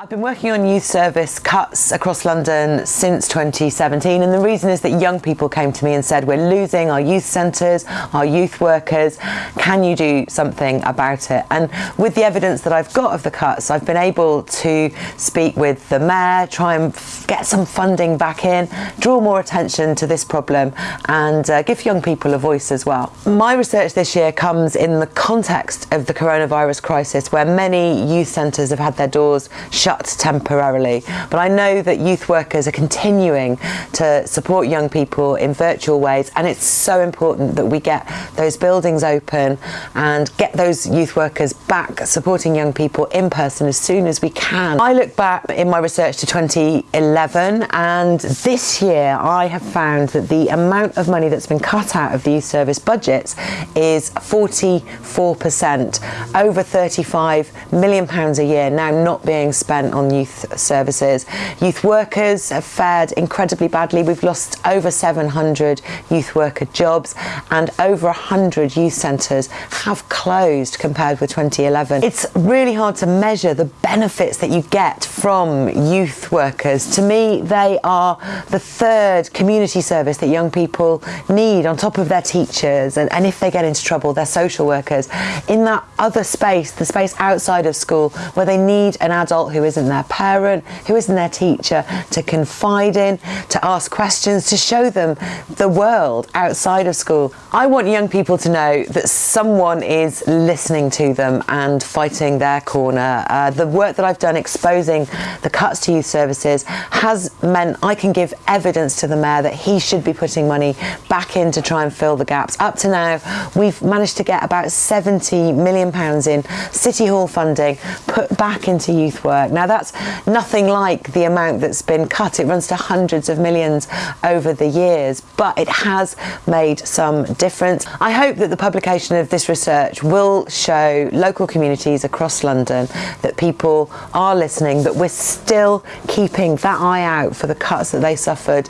I've been working on youth service cuts across London since 2017 and the reason is that young people came to me and said we're losing our youth centres, our youth workers, can you do something about it? And with the evidence that I've got of the cuts I've been able to speak with the mayor, try and get some funding back in, draw more attention to this problem and uh, give young people a voice as well. My research this year comes in the context of the coronavirus crisis where many youth centres have had their doors shut shut temporarily. But I know that youth workers are continuing to support young people in virtual ways and it's so important that we get those buildings open and get those youth workers back supporting young people in person as soon as we can. I look back in my research to 2011 and this year I have found that the amount of money that's been cut out of the youth service budgets is 44%, over 35 million pounds a year now not being spent spent on youth services. Youth workers have fared incredibly badly. We've lost over 700 youth worker jobs and over 100 youth centres have closed compared with 2011. It's really hard to measure the benefits that you get from youth workers. To me, they are the third community service that young people need on top of their teachers and, and if they get into trouble, their social workers. In that other space, the space outside of school where they need an adult who isn't their parent, who isn't their teacher, to confide in, to ask questions, to show them the world outside of school. I want young people to know that someone is listening to them and fighting their corner. Uh, the work that I've done exposing the cuts to youth services has meant I can give evidence to the mayor that he should be putting money back in to try and fill the gaps. Up to now, we've managed to get about 70 million pounds in City Hall funding put back into youth work. Now that's nothing like the amount that's been cut. It runs to hundreds of millions over the years, but it has made some difference. I hope that the publication of this research will show local communities across London that people are listening, that we're still keeping that eye out for the cuts that they suffered